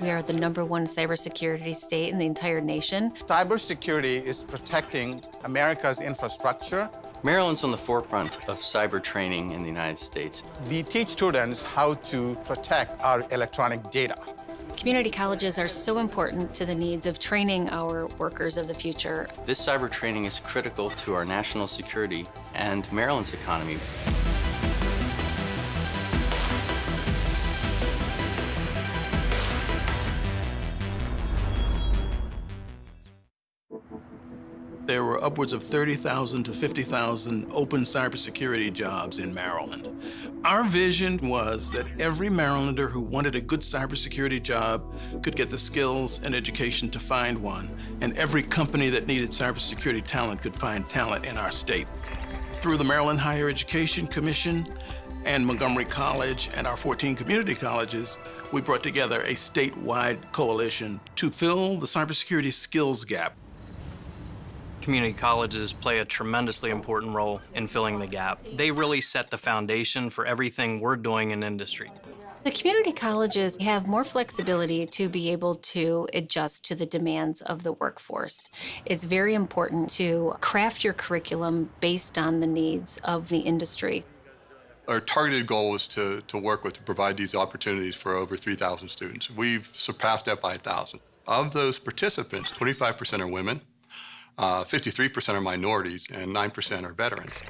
We are the number one cybersecurity state in the entire nation. Cybersecurity is protecting America's infrastructure. Maryland's on the forefront of cyber training in the United States. We teach students how to protect our electronic data. Community colleges are so important to the needs of training our workers of the future. This cyber training is critical to our national security and Maryland's economy. There were upwards of 30,000 to 50,000 open cybersecurity jobs in Maryland. Our vision was that every Marylander who wanted a good cybersecurity job could get the skills and education to find one, and every company that needed cybersecurity talent could find talent in our state. Through the Maryland Higher Education Commission and Montgomery College and our 14 community colleges, we brought together a statewide coalition to fill the cybersecurity skills gap. Community colleges play a tremendously important role in filling the gap. They really set the foundation for everything we're doing in industry. The community colleges have more flexibility to be able to adjust to the demands of the workforce. It's very important to craft your curriculum based on the needs of the industry. Our targeted goal was to, to work with to provide these opportunities for over 3,000 students. We've surpassed that by 1,000. Of those participants, 25% are women, Uh, 53% are minorities, and 9% are veterans.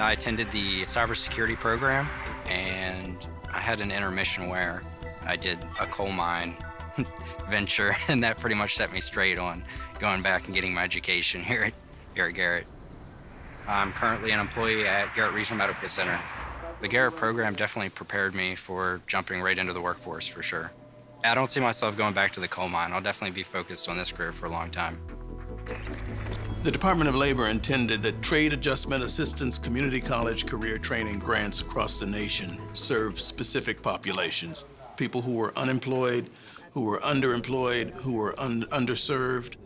I attended the cybersecurity program, and I had an intermission where I did a coal mine venture, and that pretty much set me straight on going back and getting my education here at, here at Garrett. I'm currently an employee at Garrett Regional Medical Center. The Garrett program definitely prepared me for jumping right into the workforce for sure. I don't see myself going back to the coal mine. I'll definitely be focused on this career for a long time. The Department of Labor intended that Trade Adjustment Assistance Community College career training grants across the nation serve specific populations, people who were unemployed, who were underemployed, who were un underserved.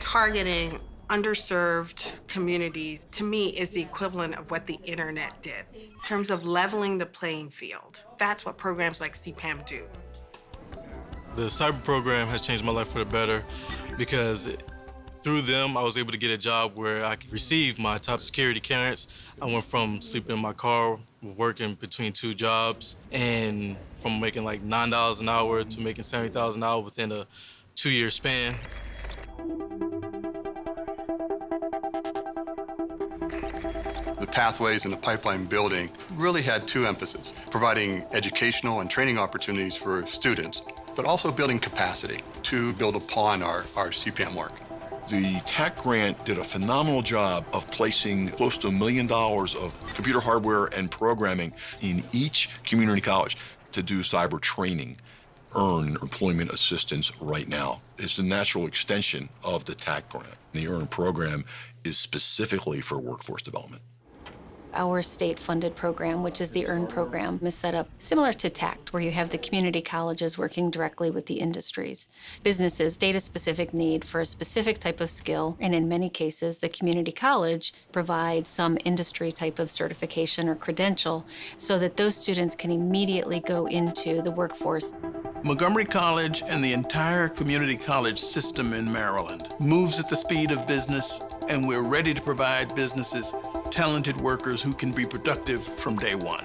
Targeting underserved communities, to me, is the equivalent of what the internet did in terms of leveling the playing field. That's what programs like CPAM do. The cyber program has changed my life for the better because through them, I was able to get a job where I could receive my top security clearance. I went from sleeping in my car, working between two jobs, and from making like $9 an hour to making $70,000 within a two-year span. The pathways and the pipeline building really had two emphases, providing educational and training opportunities for students, but also building capacity to build upon our, our CPAM work. The TAC grant did a phenomenal job of placing close to a million dollars of computer hardware and programming in each community college to do cyber training earn employment assistance right now. It's the natural extension of the TAC grant. The EARN program is specifically for workforce development. Our state-funded program, which is the EARN program, is set up similar to TACT, where you have the community colleges working directly with the industries. Businesses, data-specific need for a specific type of skill, and in many cases, the community college provides some industry type of certification or credential so that those students can immediately go into the workforce. Montgomery College and the entire community college system in Maryland moves at the speed of business, and we're ready to provide businesses talented workers who can be productive from day one.